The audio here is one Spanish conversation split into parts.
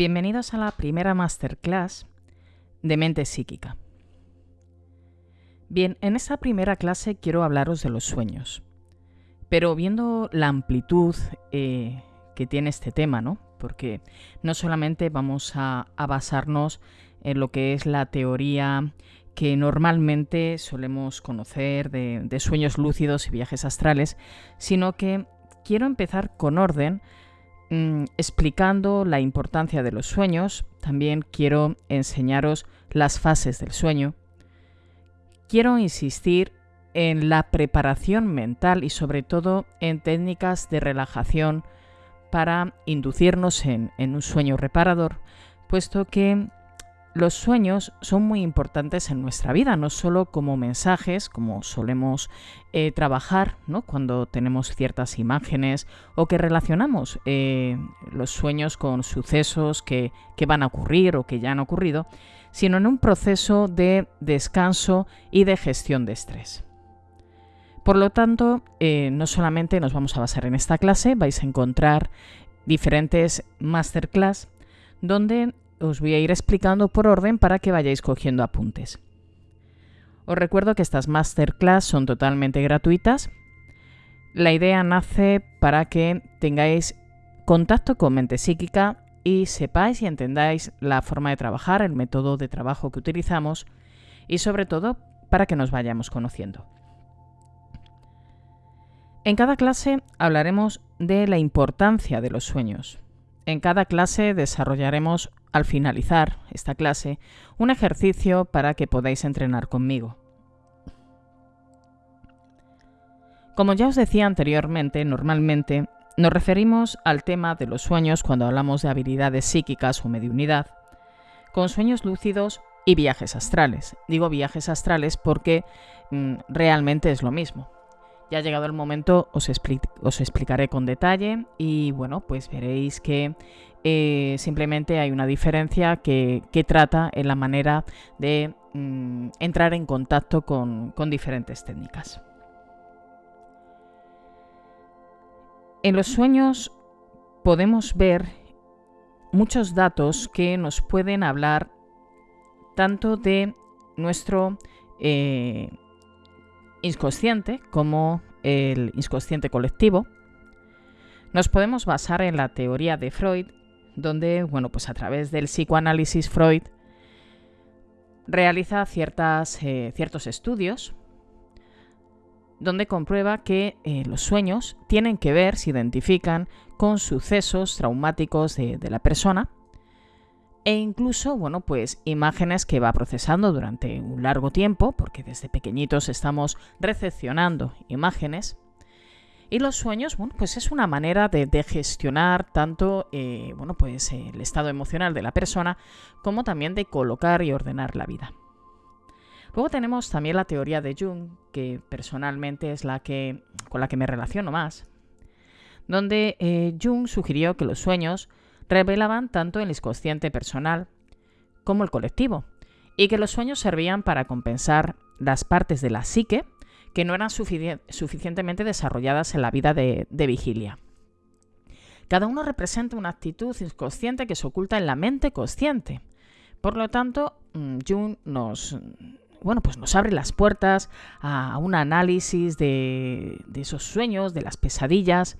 Bienvenidos a la primera masterclass de mente psíquica. Bien, en esta primera clase quiero hablaros de los sueños, pero viendo la amplitud eh, que tiene este tema, ¿no? Porque no solamente vamos a, basarnos en lo que es la teoría que normalmente solemos conocer de, de sueños lúcidos y viajes astrales, sino que quiero empezar con orden Mm, explicando la importancia de los sueños, también quiero enseñaros las fases del sueño. Quiero insistir en la preparación mental y sobre todo en técnicas de relajación para inducirnos en un sueño reparador, puesto que los sueños son muy importantes en nuestra vida, no solo como mensajes, como solemos eh, trabajar ¿no? cuando tenemos ciertas imágenes o que relacionamos eh, los sueños con sucesos que, van a ocurrir o que ya han ocurrido, sino en un proceso de descanso y de gestión de estrés. Por lo tanto, eh, no solamente nos vamos a basar en esta clase, vais a encontrar diferentes masterclass donde os voy a ir explicando por orden para que vayáis cogiendo apuntes. Os recuerdo que estas masterclass son totalmente gratuitas. La idea nace para que tengáis contacto con mente psíquica y sepáis y entendáis la forma de trabajar, el método de trabajo que utilizamos y sobre todo para que nos vayamos conociendo. En cada clase hablaremos de la importancia de los sueños. En cada clase desarrollaremos al finalizar esta clase un ejercicio para que podáis entrenar conmigo. Como ya os decía anteriormente, normalmente nos referimos al tema de los sueños cuando hablamos de habilidades psíquicas o mediunidad, con sueños lúcidos y viajes astrales. Digo viajes astrales porque mm, realmente es lo mismo. Ya ha llegado el momento, os, explicaré con detalle y bueno, pues veréis que eh, simplemente hay una diferencia que, trata en la manera de mm, entrar en contacto con, con diferentes técnicas. En los sueños podemos ver muchos datos que nos pueden hablar tanto de nuestro eh, inconsciente como el inconsciente colectivo. Nos podemos basar en la teoría de Freud donde, bueno, pues a través del psicoanálisis Freud realiza ciertas, eh, ciertos estudios donde comprueba que eh, los sueños tienen que ver, se identifican con sucesos traumáticos de, de, la persona e incluso, bueno, pues imágenes que va procesando durante un largo tiempo, porque desde pequeñitos estamos recepcionando imágenes y los sueños, bueno, pues es una manera de, gestionar tanto, eh, bueno, pues el estado emocional de la persona como también de colocar y ordenar la vida. Luego tenemos también la teoría de Jung, que personalmente es la que con la que me relaciono más, donde eh, Jung sugirió que los sueños revelaban tanto el inconsciente personal como el colectivo, y que los sueños servían para compensar las partes de la psique que no eran suficientemente desarrolladas en la vida de, vigilia. Cada uno representa una actitud inconsciente que se oculta en la mente consciente. Por lo tanto, mm, Jung nos, bueno, pues nos abre las puertas a un análisis de, esos sueños, de las pesadillas,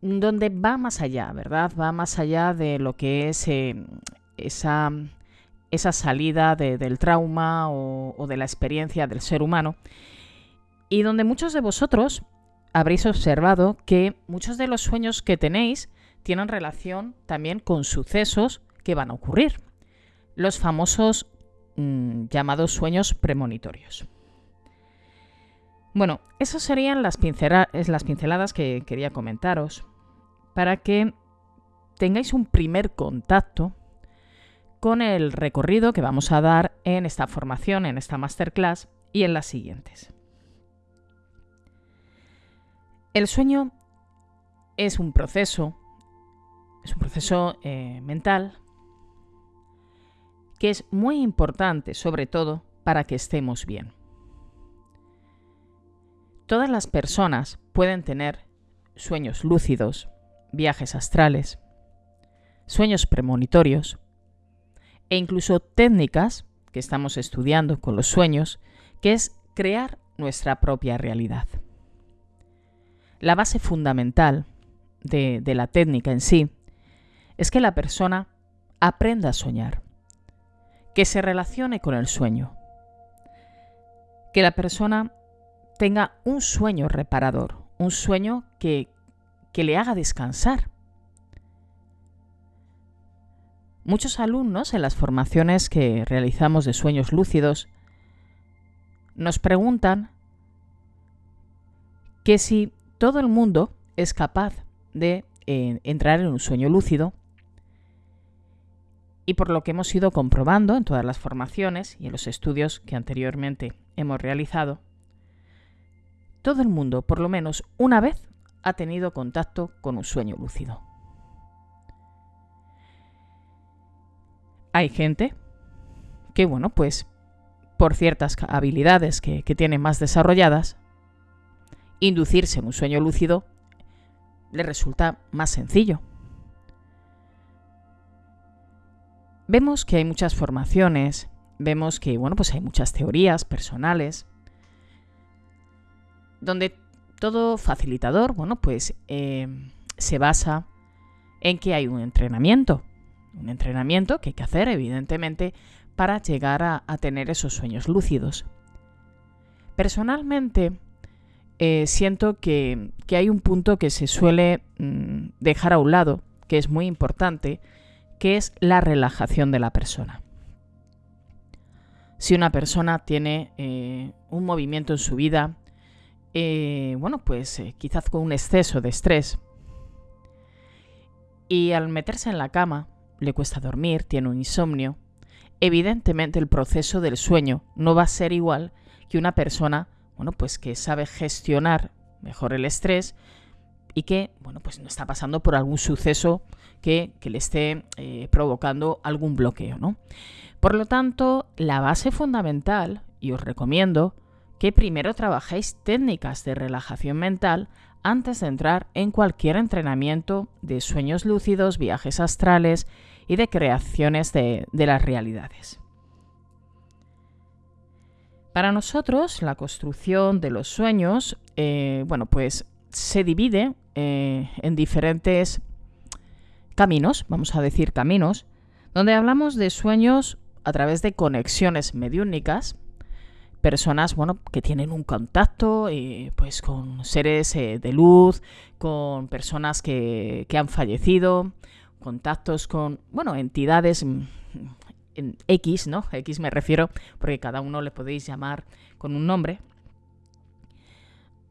donde va más allá, ¿verdad? Va más allá de lo que es eh, esa esa salida del trauma o, de la experiencia del ser humano, y donde muchos de vosotros habréis observado que muchos de los sueños que tenéis tienen relación también con sucesos que van a ocurrir, los famosos mm, llamados sueños premonitorios. Bueno, esas serían las, las pinceladas que quería comentaros para que tengáis un primer contacto con el recorrido que vamos a dar en esta formación, en esta masterclass y en las siguientes. El sueño es un proceso, es un proceso eh, mental que es muy importante, sobre todo, para que estemos bien. Todas las personas pueden tener sueños lúcidos, viajes astrales, sueños premonitorios e incluso técnicas que estamos estudiando con los sueños, que es crear nuestra propia realidad. La base fundamental de, la técnica en sí es que la persona aprenda a soñar, que se relacione con el sueño, que la persona tenga un sueño reparador, un sueño que, que le haga descansar. Muchos alumnos en las formaciones que realizamos de sueños lúcidos nos preguntan que si todo el mundo es capaz de eh, entrar en un sueño lúcido y por lo que hemos ido comprobando en todas las formaciones y en los estudios que anteriormente hemos realizado, todo el mundo por lo menos una vez ha tenido contacto con un sueño lúcido. Hay gente que, bueno, pues por ciertas habilidades que, que tienen más desarrolladas, inducirse en un sueño lúcido le resulta más sencillo. Vemos que hay muchas formaciones, vemos que bueno, pues hay muchas teorías personales, donde todo facilitador, bueno, pues eh, se basa en que hay un entrenamiento, un entrenamiento que hay que hacer, evidentemente, para llegar a, tener esos sueños lúcidos. Personalmente, eh, siento que, hay un punto que se suele mm, dejar a un lado, que es muy importante, que es la relajación de la persona. Si una persona tiene eh, un movimiento en su vida, eh, bueno, pues quizás con un exceso de estrés, y al meterse en la cama le cuesta dormir, tiene un insomnio, evidentemente el proceso del sueño no va a ser igual que una persona bueno, pues que sabe gestionar mejor el estrés y que, bueno, pues no está pasando por algún suceso que, le esté eh, provocando algún bloqueo, ¿no? Por lo tanto, la base fundamental, y os recomiendo, que primero trabajéis técnicas de relajación mental antes de entrar en cualquier entrenamiento de sueños lúcidos, viajes astrales y de creaciones de las realidades. Para nosotros, la construcción de los sueños, eh, bueno, pues se divide eh, en diferentes caminos, vamos a decir caminos, donde hablamos de sueños a través de conexiones mediúnicas, personas, bueno, que tienen un contacto, eh, pues con seres de luz, con personas que, que han fallecido, contactos con, bueno, entidades mm, X, ¿no? X me refiero porque cada uno le podéis llamar con un nombre.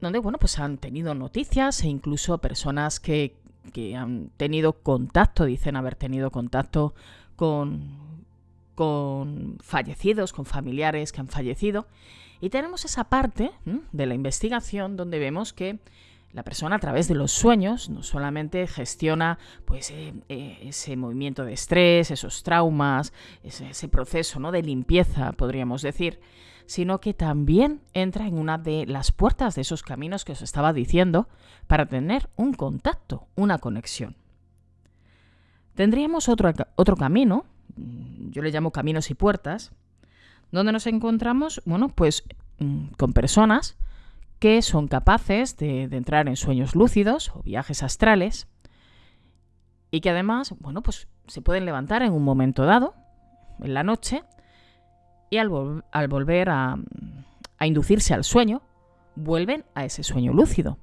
Donde, bueno, pues han tenido noticias e incluso personas que, que han tenido contacto, dicen haber tenido contacto con, con fallecidos, con familiares que han fallecido. Y tenemos esa parte de la investigación donde vemos que la persona a través de los sueños no solamente gestiona pues, eh, eh, ese movimiento de estrés, esos traumas, ese, proceso ¿no? de limpieza, podríamos decir, sino que también entra en una de las puertas de esos caminos que os estaba diciendo para tener un contacto, una conexión. Tendríamos otro, otro camino, yo le llamo caminos y puertas, donde nos encontramos, bueno, pues mm, con personas que son capaces de, entrar en sueños lúcidos o viajes astrales y que además, bueno, pues se pueden levantar en un momento dado, en la noche y al, volver a inducirse al sueño, vuelven a ese sueño lúcido.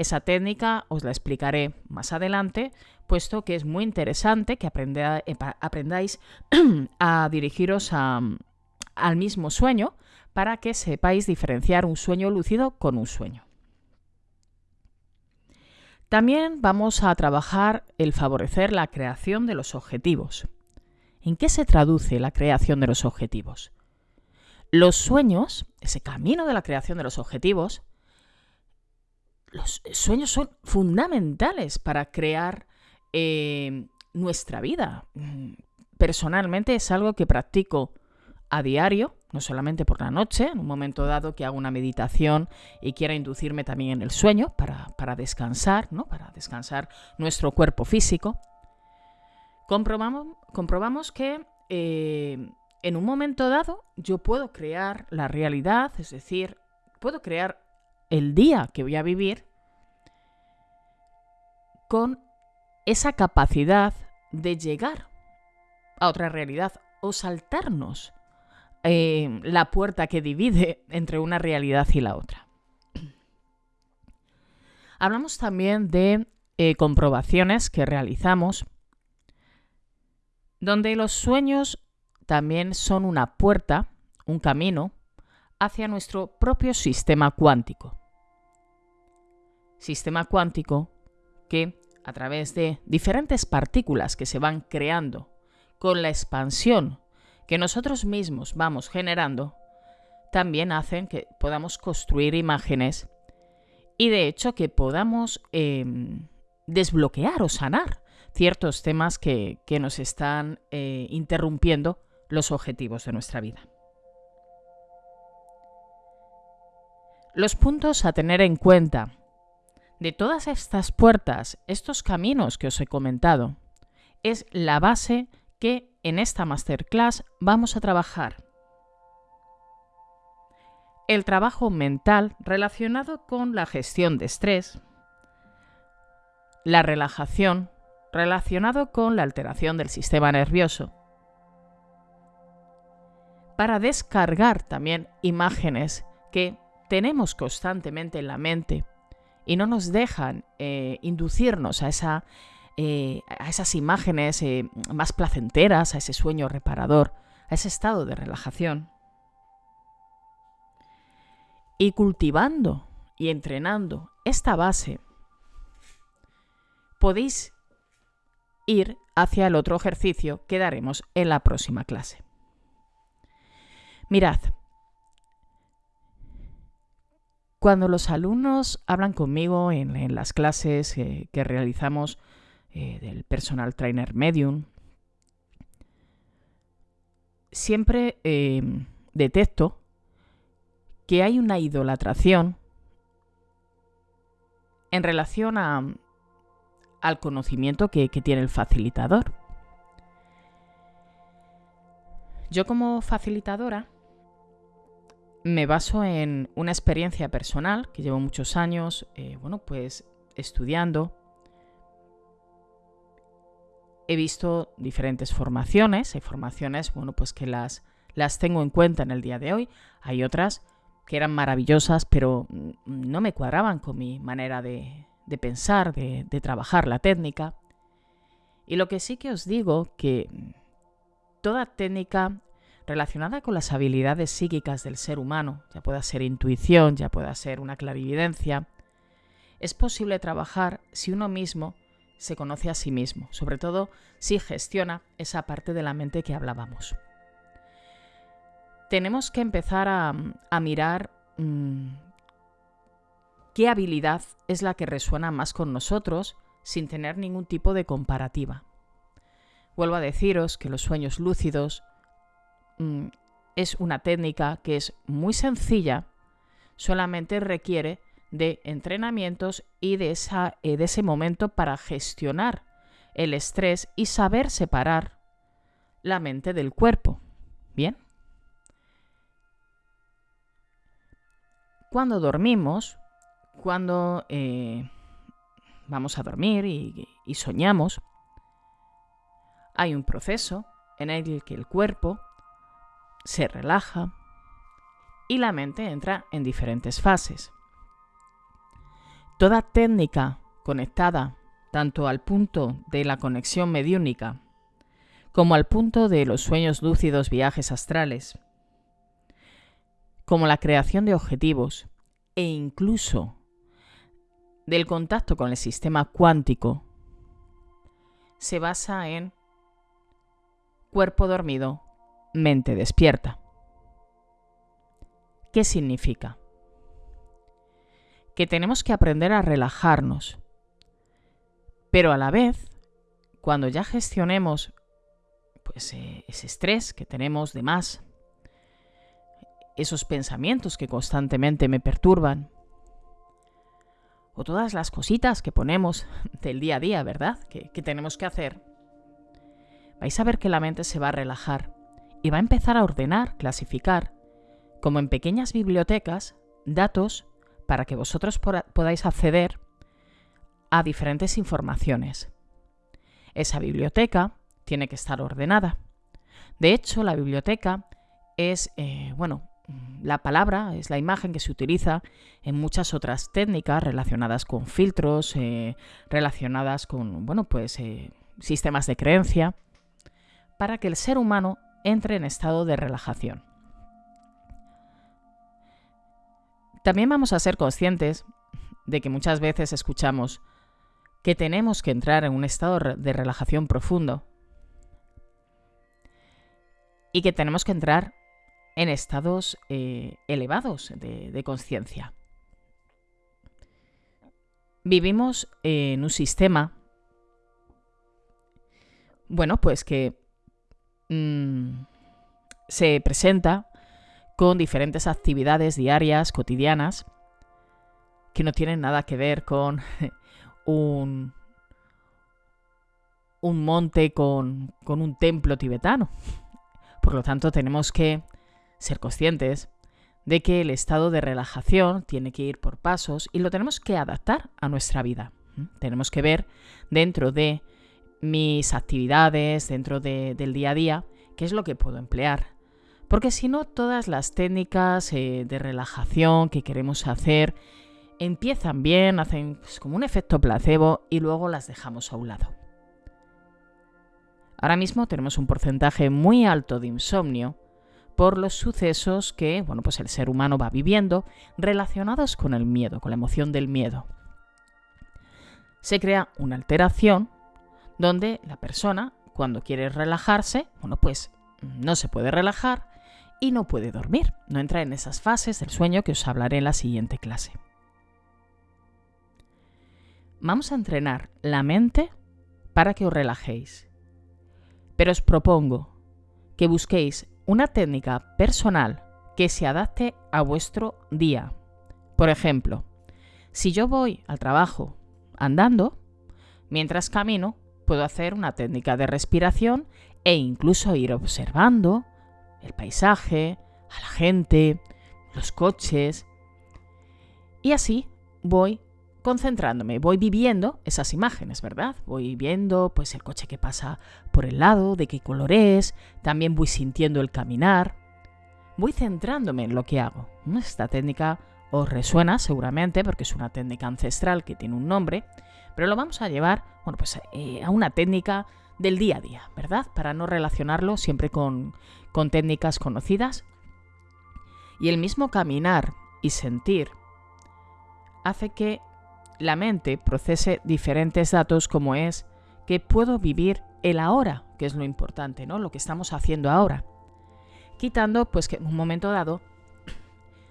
Esa técnica os la explicaré más adelante, puesto que es muy interesante que aprendáis a dirigiros al mismo sueño para que sepáis diferenciar un sueño lúcido con un sueño. También vamos a trabajar el favorecer la creación de los objetivos. ¿En qué se traduce la creación de los objetivos? Los sueños, ese camino de la creación de los objetivos, los sueños son fundamentales para crear eh, nuestra vida. Personalmente es algo que practico a diario, no solamente por la noche, en un momento dado que hago una meditación y quiera inducirme también en el sueño para, descansar, ¿no? para descansar nuestro cuerpo físico. Comprobamos, que eh, en un momento dado yo puedo crear la realidad, es decir, puedo crear el día que voy a vivir con esa capacidad de llegar a otra realidad o saltarnos eh, la puerta que divide entre una realidad y la otra. Hablamos también de eh, comprobaciones que realizamos donde los sueños también son una puerta, un camino, hacia nuestro propio sistema cuántico. Sistema cuántico que, a través de diferentes partículas que se van creando con la expansión que nosotros mismos vamos generando, también hacen que podamos construir imágenes y de hecho que podamos em, desbloquear o sanar ciertos temas que, nos están eh, interrumpiendo los objetivos de nuestra vida. Los puntos a tener en cuenta de todas estas puertas, estos caminos que os he comentado, es la base que en esta masterclass vamos a trabajar. El trabajo mental relacionado con la gestión de estrés, la relajación relacionado con la alteración del sistema nervioso, para descargar también imágenes que tenemos constantemente en la mente y no nos dejan eh, inducirnos a, esa, eh, a esas imágenes eh, más placenteras, a ese sueño reparador, a ese estado de relajación. Y cultivando y entrenando esta base, podéis ir hacia el otro ejercicio que daremos en la próxima clase. Mirad, cuando los alumnos hablan conmigo en, las clases eh, que realizamos eh, del personal trainer medium, siempre em, detecto que hay una idolatración en relación al conocimiento que tiene el facilitador. Yo como facilitadora me baso en una experiencia personal que llevo muchos años, eh, bueno, pues estudiando. He visto diferentes formaciones, hay formaciones, bueno, pues que las, las tengo en cuenta en el día de hoy. Hay otras que eran maravillosas, pero no me cuadraban con mi manera de, pensar, de, de trabajar la técnica. Y lo que sí que os digo que toda técnica relacionada con las habilidades psíquicas del ser humano, ya pueda ser intuición, ya pueda ser una clarividencia, es posible trabajar si uno mismo se conoce a sí mismo, sobre todo si gestiona esa parte de la mente que hablábamos. Tenemos que empezar a, mirar mm, qué habilidad es la que resuena más con nosotros sin tener ningún tipo de comparativa. Vuelvo a deciros que los sueños lúcidos Mm, es una técnica que es muy sencilla, solamente requiere de entrenamientos y de, esa, eh, de ese momento para gestionar el estrés y saber separar la mente del cuerpo. ¿Bien? Cuando dormimos, cuando eh, vamos a dormir y soñamos, hay un proceso en el que el cuerpo se relaja y la mente entra en diferentes fases. Toda técnica conectada tanto al punto de la conexión mediúnica como al punto de los sueños lúcidos viajes astrales, como la creación de objetivos e incluso del contacto con el sistema cuántico, se basa en cuerpo dormido, mente despierta. ¿Qué significa? Que tenemos que aprender a relajarnos, pero a la vez, cuando ya gestionemos pues, eh, ese estrés que tenemos de más, esos pensamientos que constantemente me perturban, o todas las cositas que ponemos del día a día, ¿verdad? Que, que tenemos que hacer, vais a ver que la mente se va a relajar y va a empezar a ordenar, clasificar, como en pequeñas bibliotecas, datos para que vosotros podáis acceder a diferentes informaciones. Esa biblioteca tiene que estar ordenada. De hecho, la biblioteca es, eh, bueno, la palabra es la imagen que se utiliza en muchas otras técnicas relacionadas con filtros, eh, relacionadas con, bueno, pues eh, sistemas de creencia, para que el ser humano entre en estado de relajación. También vamos a ser conscientes de que muchas veces escuchamos que tenemos que entrar en un estado de relajación profundo y que tenemos que entrar en estados eh, elevados de, de conciencia. Vivimos en un sistema, bueno, pues que mm, se presenta con diferentes actividades diarias, cotidianas, que no tienen nada que ver con un, un monte con, con un templo tibetano. Por lo tanto, tenemos que ser conscientes de que el estado de relajación tiene que ir por pasos y lo tenemos que adaptar a nuestra vida. Tenemos que ver dentro de mis actividades, dentro del día a día, qué es lo que puedo emplear. Porque si no, todas las técnicas eh, de relajación que queremos hacer empiezan bien, hacen pues, como un efecto placebo y luego las dejamos a un lado. Ahora mismo tenemos un porcentaje muy alto de insomnio por los sucesos que, bueno, pues el ser humano va viviendo relacionados con el miedo, con la emoción del miedo. Se crea una alteración donde la persona, cuando quiere relajarse, bueno, pues no se puede relajar y no puede dormir, no entra en esas fases del sueño que os hablaré en la siguiente clase. Vamos a entrenar la mente para que os relajéis. Pero os propongo que busquéis una técnica personal que se adapte a vuestro día. Por ejemplo, si yo voy al trabajo andando, mientras camino, puedo hacer una técnica de respiración e incluso ir observando el paisaje, a la gente, los coches. Y así voy concentrándome, voy viviendo esas imágenes, ¿verdad? Voy viendo pues el coche que pasa por el lado, de qué color es, también voy sintiendo el caminar, voy centrándome en lo que hago. Esta técnica os resuena seguramente porque es una técnica ancestral que tiene un nombre, pero lo vamos a llevar, bueno, pues eh, a una técnica del día a día, ¿verdad? Para no relacionarlo siempre con, con técnicas conocidas. Y el mismo caminar y sentir hace que la mente procese diferentes datos como es que puedo vivir el ahora, que es lo importante, ¿no? Lo que estamos haciendo ahora. Quitando pues que en un momento dado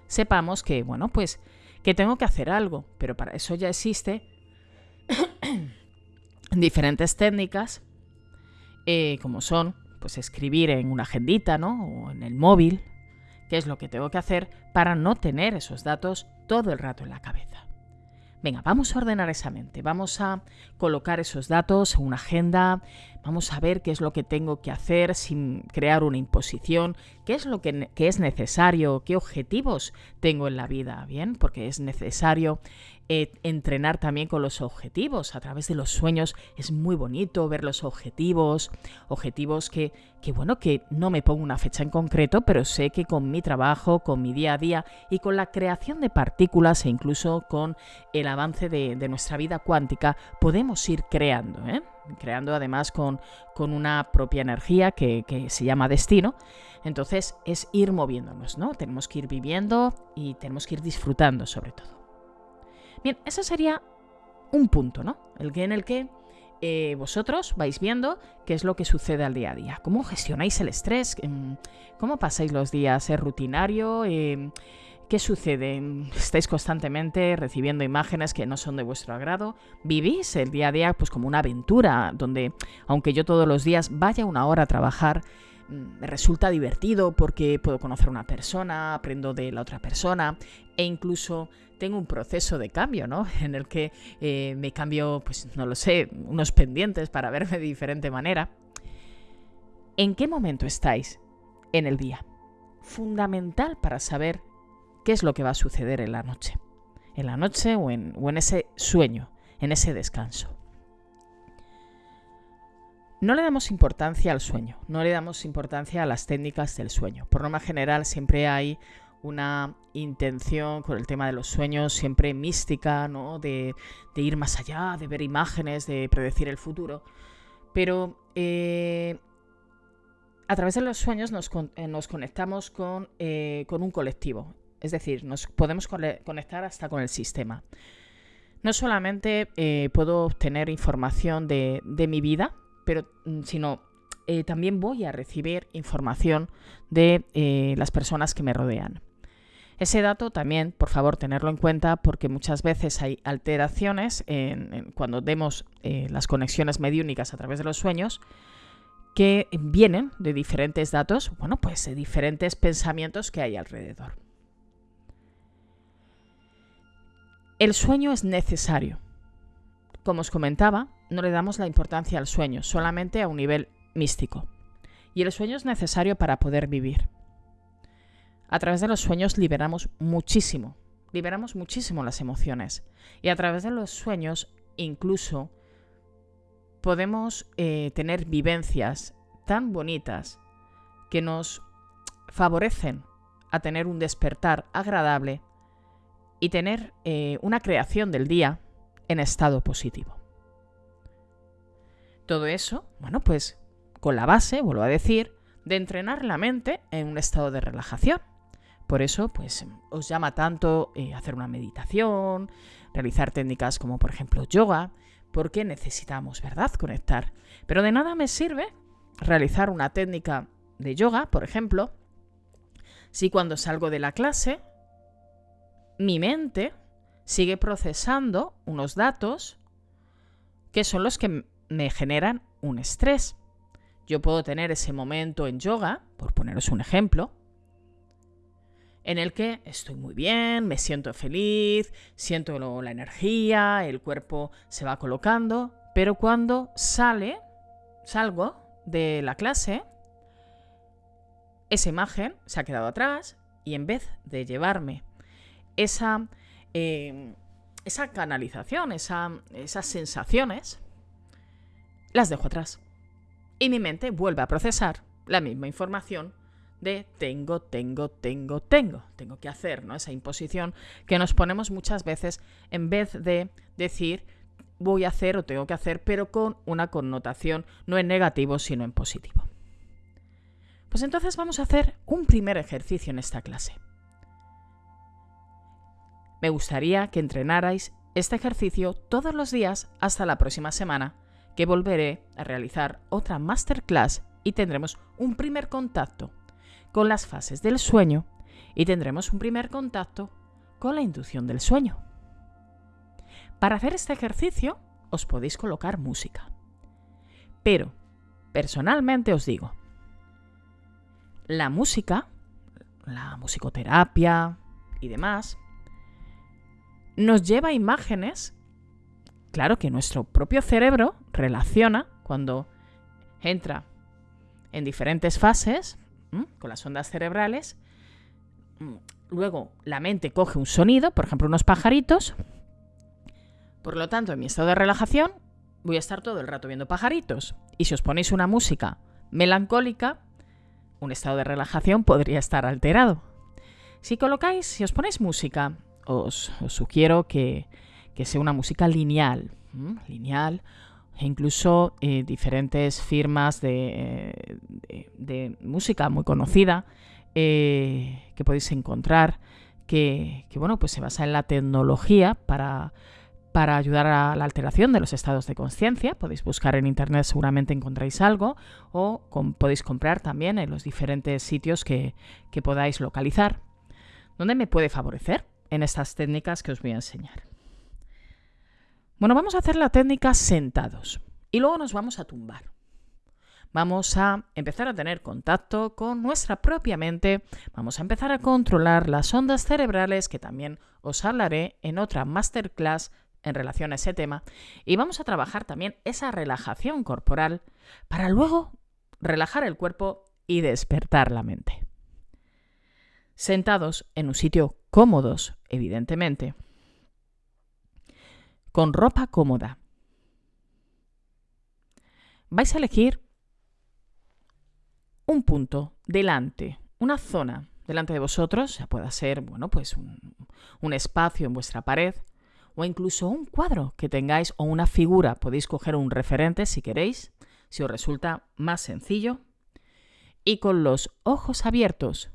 sepamos que, bueno, pues que tengo que hacer algo, pero para eso ya existe diferentes técnicas eh, como son pues escribir en una agendita, ¿no? O en el móvil, qué es lo que tengo que hacer para no tener esos datos todo el rato en la cabeza. Venga, vamos a ordenar esa mente, vamos a colocar esos datos en una agenda, vamos a ver qué es lo que tengo que hacer sin crear una imposición, qué es lo que, es necesario, qué objetivos tengo en la vida, ¿bien? Porque es necesario eh, entrenar también con los objetivos. A través de los sueños es muy bonito ver los objetivos, objetivos que, que, bueno, que no me pongo una fecha en concreto, pero sé que con mi trabajo, con mi día a día y con la creación de partículas e incluso con el avance de, nuestra vida cuántica, podemos ir creando, ¿eh? creando además con, con, una propia energía que, que se llama destino. Entonces es ir moviéndonos, ¿no? Tenemos que ir viviendo y tenemos que ir disfrutando sobre todo. Bien, ese sería un punto, ¿no? El que en el que eh, vosotros vais viendo qué es lo que sucede al día a día. ¿Cómo gestionáis el estrés? ¿Cómo pasáis los días? ¿Es rutinario? Em, ¿Qué sucede? ¿Estáis constantemente recibiendo imágenes que no son de vuestro agrado? ¿Vivís el día a día pues como una aventura donde, aunque yo todos los días vaya una hora a trabajar, me resulta divertido porque puedo conocer a una persona, aprendo de la otra persona e incluso tengo un proceso de cambio, ¿no? En el que eh, me cambio, pues no lo sé, unos pendientes para verme de diferente manera. ¿En qué momento estáis en el día? Fundamental para saber qué es lo que va a suceder en la noche. En la noche o en, o en ese sueño, en ese descanso. No le damos importancia al sueño, no le damos importancia a las técnicas del sueño. Por norma general siempre hay una intención con el tema de los sueños, siempre mística, ¿no? De, ir más allá, de ver imágenes, de predecir el futuro. Pero eh, a través de los sueños nos, eh, conectamos eh, con, un colectivo. Es decir, nos podemos conectar hasta con el sistema. No solamente puedo obtener información de mi vida, pero mm, sino también voy a recibir información de las personas que me rodean. Ese dato también, por favor, tenerlo en cuenta porque muchas veces hay alteraciones cuando demos eh, las conexiones mediúnicas a través de los sueños que vienen de diferentes datos, bueno, pues de diferentes pensamientos que hay alrededor. El sueño es necesario. Como os comentaba, no le damos la importancia al sueño, solamente a un nivel místico. Y el sueño es necesario para poder vivir. A través de los sueños liberamos muchísimo, liberamos muchísimo las emociones. Y a través de los sueños incluso podemos eh, tener vivencias tan bonitas que nos favorecen a tener un despertar agradable y tener eh, una creación del día en estado positivo. Todo eso, bueno, pues con la base, vuelvo a decir, de entrenar la mente en un estado de relajación. Por eso, pues os llama tanto eh, hacer una meditación, realizar técnicas como por ejemplo yoga, porque necesitamos, ¿verdad?, conectar. Pero de nada me sirve realizar una técnica de yoga, por ejemplo, si cuando salgo de la clase mi mente sigue procesando unos datos que son los que me generan un estrés. Yo puedo tener ese momento en yoga, por poneros un ejemplo, en el que estoy muy bien, me siento feliz, siento la energía, el cuerpo se va colocando, pero cuando sale, salgo de la clase, esa imagen se ha quedado atrás y en vez de llevarme esa, eh, esa canalización, esas sensaciones, las dejo atrás. Y mi mente vuelve a procesar la misma información de tengo, tengo, tengo, tengo. Tengo que hacer, ¿no? Esa imposición que nos ponemos muchas veces en vez de decir voy a hacer o tengo que hacer, pero con una connotación no en negativo, sino en positivo. Pues entonces vamos a hacer un primer ejercicio en esta clase. Me gustaría que entrenarais este ejercicio todos los días hasta la próxima semana que volveré a realizar otra masterclass y tendremos un primer contacto con las fases del sueño y tendremos un primer contacto con la inducción del sueño. Para hacer este ejercicio os podéis colocar música. Pero, personalmente os digo, la música, la musicoterapia y demás, nos lleva a imágenes Claro que nuestro propio cerebro relaciona cuando entra en diferentes fases con las ondas cerebrales. Mm, luego la mente coge un sonido, por ejemplo unos pajaritos, Por lo tanto, en mi estado de relajación voy a estar todo el rato viendo pajaritos. Y si os ponéis una música melancólica, un estado de relajación podría estar alterado. Si colocáis, si os ponéis música, os, sugiero que, sea una música lineal, lineal, e incluso eh, diferentes firmas de, música muy conocida eh, que podéis encontrar, que, que, bueno, pues se basa en la tecnología para para ayudar a la alteración de los estados de conciencia. Podéis buscar en internet, seguramente encontráis algo, o podéis comprar también en los diferentes sitios que, que podáis localizar. ¿Dónde me puede favorecer? En estas técnicas que os voy a enseñar. Bueno, vamos a hacer la técnica sentados y luego nos vamos a tumbar. Vamos a empezar a tener contacto con nuestra propia mente, vamos a empezar a controlar las ondas cerebrales que también os hablaré en otra masterclass en relación a ese tema y vamos a trabajar también esa relajación corporal para luego relajar el cuerpo y despertar la mente. Sentados en un sitio cómodos, evidentemente, con ropa cómoda. Vais a elegir un punto delante, una zona delante de vosotros, ya pueda ser, bueno, pues un, un espacio en vuestra pared, o incluso un cuadro que tengáis o una figura. Podéis coger un referente si queréis, si os resulta más sencillo. Y con los ojos abiertos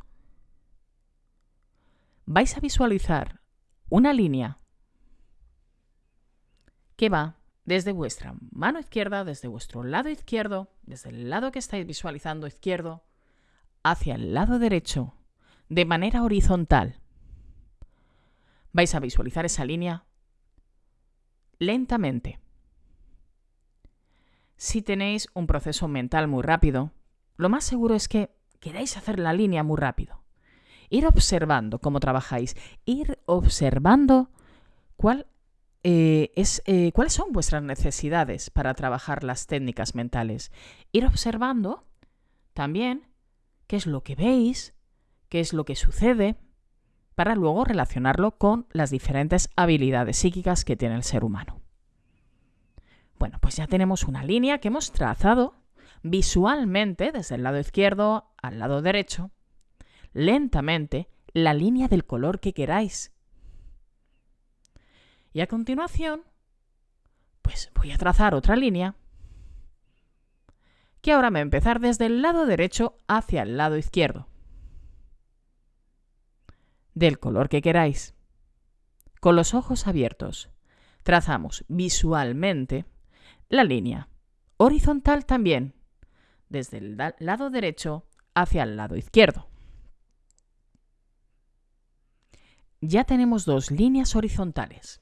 vais a visualizar una línea que va desde vuestra mano izquierda, desde vuestro lado izquierdo, desde el lado que estáis visualizando izquierdo, hacia el lado derecho, de manera horizontal. Vais a visualizar esa línea lentamente. Si tenéis un proceso mental muy rápido, lo más seguro es que queráis hacer la línea muy rápido. Ir observando cómo trabajáis, ir observando cuál, eh, es, eh, cuáles son vuestras necesidades para trabajar las técnicas mentales. Ir observando también qué es lo que veis, qué es lo que sucede, para luego relacionarlo con las diferentes habilidades psíquicas que tiene el ser humano. Bueno, pues ya tenemos una línea que hemos trazado visualmente desde el lado izquierdo al lado derecho, lentamente, la línea del color que queráis. Y a continuación, pues voy a trazar otra línea que ahora me va a empezar desde el lado derecho hacia el lado izquierdo del color que queráis. Con los ojos abiertos, trazamos visualmente la línea. Horizontal también, desde el lado derecho hacia el lado izquierdo. Ya tenemos dos líneas horizontales.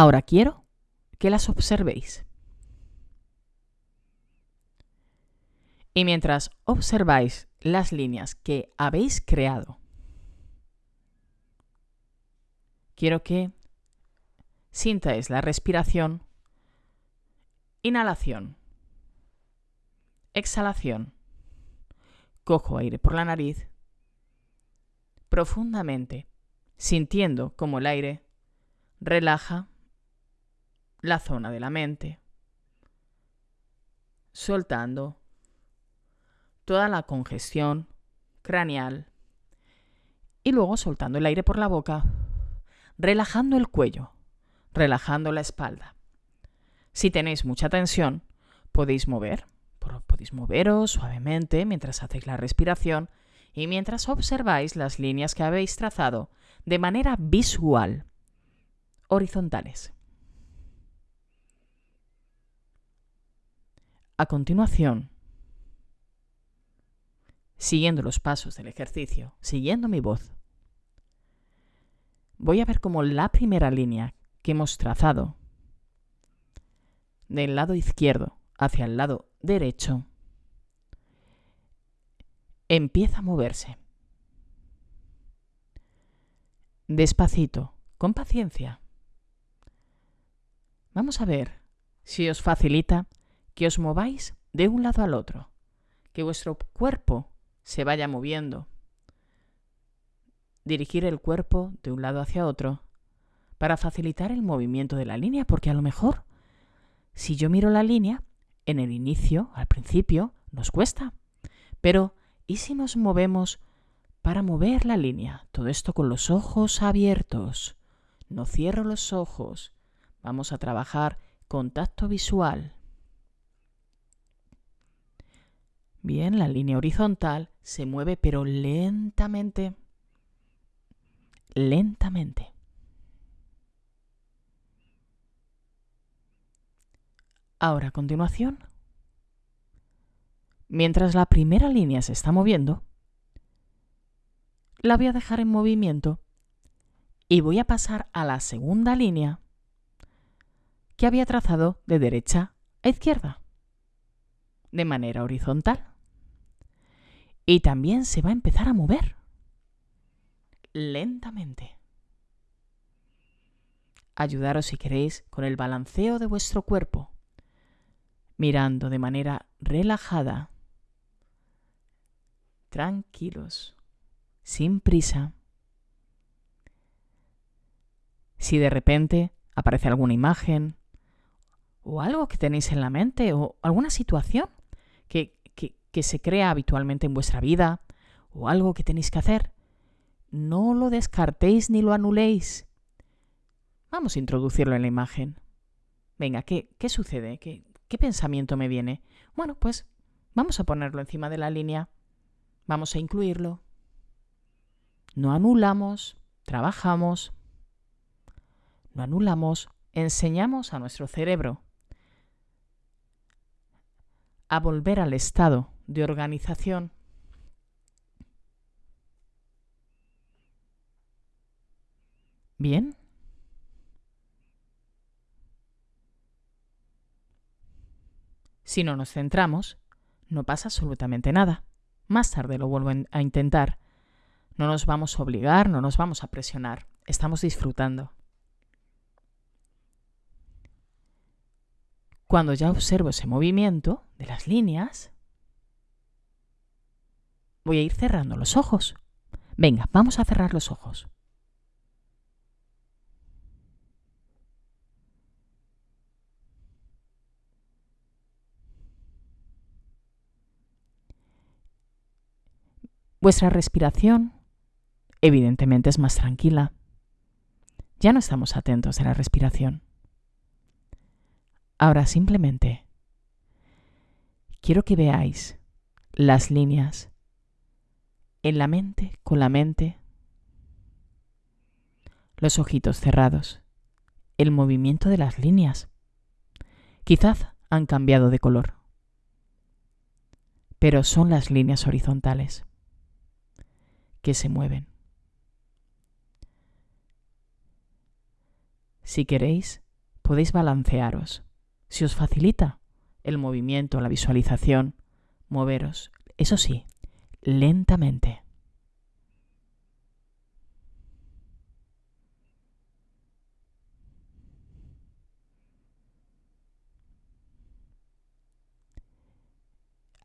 Ahora quiero que las observéis. Y mientras observáis las líneas que habéis creado, quiero que sintáis la respiración, inhalación, exhalación. Cojo aire por la nariz profundamente, sintiendo como el aire relaja la zona de la mente, soltando toda la congestión craneal y luego soltando el aire por la boca, relajando el cuello, relajando la espalda. Si tenéis mucha tensión, podéis mover, podéis moveros suavemente mientras hacéis la respiración y mientras observáis las líneas que habéis trazado de manera visual, horizontales. A continuación, siguiendo los pasos del ejercicio, siguiendo mi voz, voy a ver cómo la primera línea que hemos trazado del lado izquierdo hacia el lado derecho empieza a moverse. Despacito, con paciencia. Vamos a ver si os facilita que os mováis de un lado al otro, que vuestro cuerpo se vaya moviendo. Dirigir el cuerpo de un lado hacia otro para facilitar el movimiento de la línea, porque a lo mejor si yo miro la línea, en el inicio, al principio, nos cuesta. Pero, ¿y si nos movemos para mover la línea? Todo esto con los ojos abiertos. No cierro los ojos. Vamos a trabajar contacto visual. Bien, la línea horizontal se mueve pero lentamente. Lentamente. Ahora, a continuación, mientras la primera línea se está moviendo, la voy a dejar en movimiento y voy a pasar a la segunda línea que había trazado de derecha a izquierda, de manera horizontal. Y también se va a empezar a mover lentamente. Ayudaros si queréis con el balanceo de vuestro cuerpo, mirando de manera relajada, tranquilos, sin prisa. Si de repente aparece alguna imagen o algo que tenéis en la mente o alguna situación que, que, se crea habitualmente en vuestra vida o algo que tenéis que hacer, no lo descartéis ni lo anuléis. Vamos a introducirlo en la imagen. Venga, ¿qué, qué sucede? ¿Qué, ¿Qué pensamiento me viene? Bueno, pues vamos a ponerlo encima de la línea. Vamos a incluirlo. No anulamos, trabajamos. No anulamos, enseñamos a nuestro cerebro a volver al estado de organización. Bien. Si no nos centramos, no pasa absolutamente nada. Más tarde lo vuelvo a intentar. No nos vamos a obligar, no nos vamos a presionar. Estamos disfrutando. Cuando ya observo ese movimiento de las líneas, voy a ir cerrando los ojos. Venga, vamos a cerrar los ojos. Vuestra respiración evidentemente es más tranquila. Ya no estamos atentos a la respiración. Ahora simplemente quiero que veáis las líneas en la mente, con la mente, los ojitos cerrados, el movimiento de las líneas. Quizás han cambiado de color, pero son las líneas horizontales que se mueven. Si queréis, podéis balancearos. Si os facilita el movimiento, la visualización, moveros, eso sí, lentamente.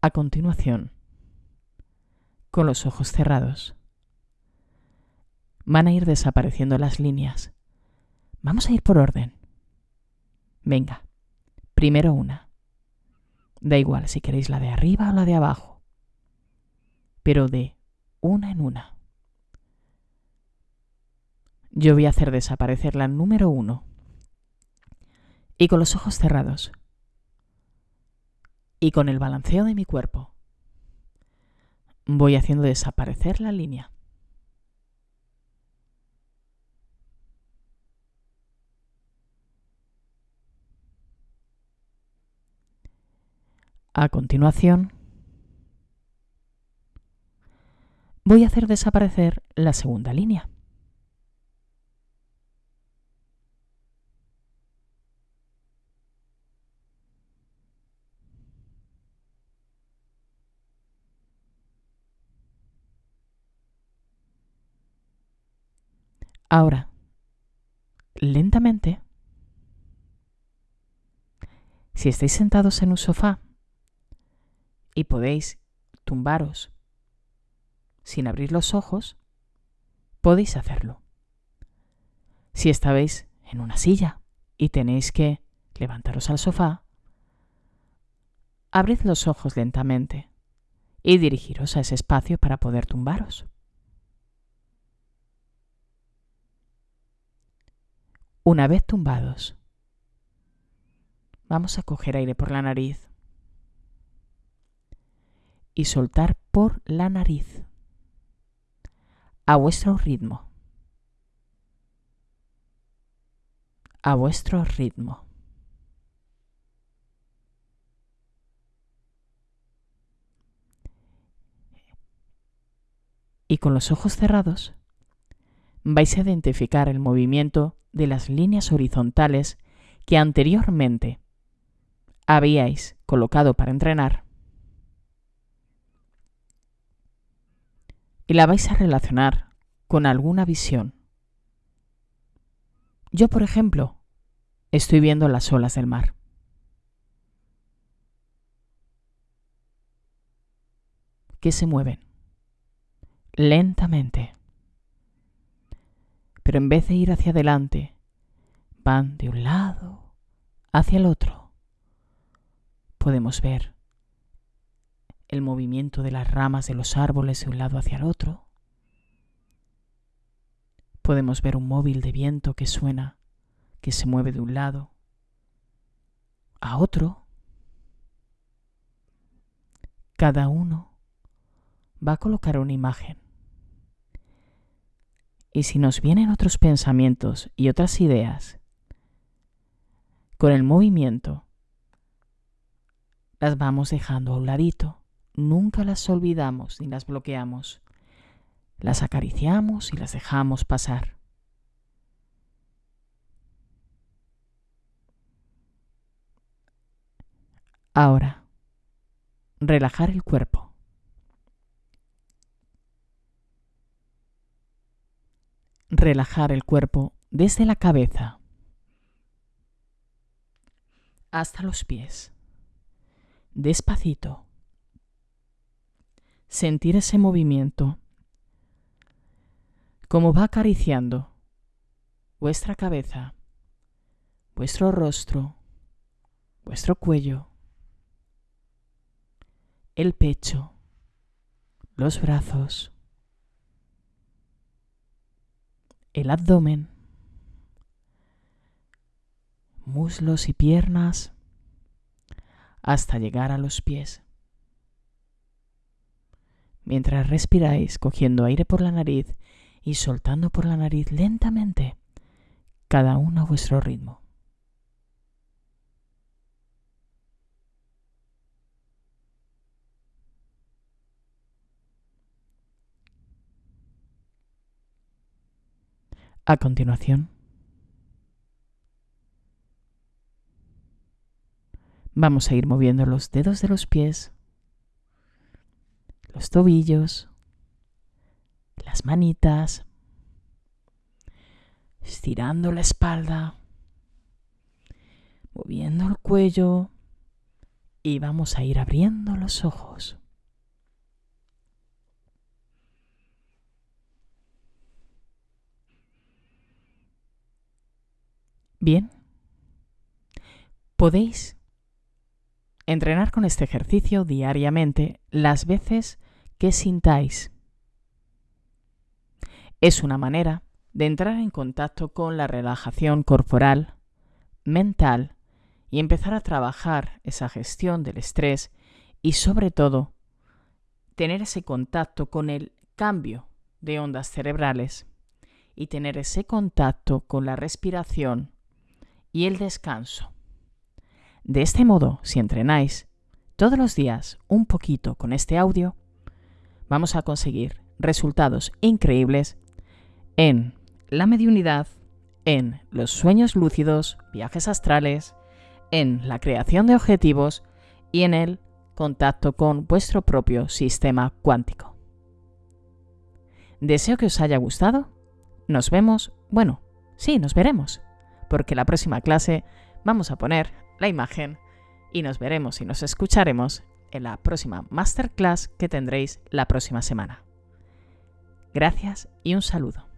A continuación, con los ojos cerrados, van a ir desapareciendo las líneas. Vamos a ir por orden. Venga, primero una. Da igual si queréis la de arriba o la de abajo, pero de una en una. Yo voy a hacer desaparecer la número uno. Y con los ojos cerrados. Y con el balanceo de mi cuerpo. Voy haciendo desaparecer la línea. A continuación, voy a hacer desaparecer la segunda línea. Ahora, lentamente, si estáis sentados en un sofá, y podéis tumbaros sin abrir los ojos, podéis hacerlo. Si estabais en una silla y tenéis que levantaros al sofá, abrid los ojos lentamente y dirigiros a ese espacio para poder tumbaros. Una vez tumbados, vamos a coger aire por la nariz y soltar por la nariz a vuestro ritmo. A vuestro ritmo. Y con los ojos cerrados vais a identificar el movimiento de las líneas horizontales que anteriormente habíais colocado para entrenar y la vais a relacionar con alguna visión. Yo, por ejemplo, estoy viendo las olas del mar. que se mueven lentamente. Pero en vez de ir hacia adelante, van de un lado hacia el otro. Podemos ver el movimiento de las ramas de los árboles de un lado hacia el otro. Podemos ver un móvil de viento que suena, que se mueve de un lado a otro. Cada uno va a colocar una imagen. Y si nos vienen otros pensamientos y otras ideas, con el movimiento, las vamos dejando a un ladito nunca las olvidamos ni las bloqueamos. Las acariciamos y las dejamos pasar. Ahora, relajar el cuerpo. Relajar el cuerpo desde la cabeza hasta los pies. Despacito sentir ese movimiento, como va acariciando vuestra cabeza, vuestro rostro, vuestro cuello, el pecho, los brazos, el abdomen, muslos y piernas, hasta llegar a los pies mientras respiráis cogiendo aire por la nariz y soltando por la nariz lentamente, cada uno a vuestro ritmo. A continuación, vamos a ir moviendo los dedos de los pies los tobillos, las manitas, estirando la espalda, moviendo el cuello y vamos a ir abriendo los ojos. Bien, podéis entrenar con este ejercicio diariamente las veces que sintáis. Es una manera de entrar en contacto con la relajación corporal, mental y empezar a trabajar esa gestión del estrés y sobre todo tener ese contacto con el cambio de ondas cerebrales y tener ese contacto con la respiración y el descanso. De este modo, si entrenáis todos los días un poquito con este audio, vamos a conseguir resultados increíbles en la mediunidad, en los sueños lúcidos, viajes astrales, en la creación de objetivos y en el contacto con vuestro propio sistema cuántico. Deseo que os haya gustado. Nos vemos, bueno, sí, nos veremos, porque la próxima clase vamos a poner la imagen y nos veremos y nos escucharemos en la próxima masterclass que tendréis la próxima semana. Gracias y un saludo.